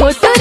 Put the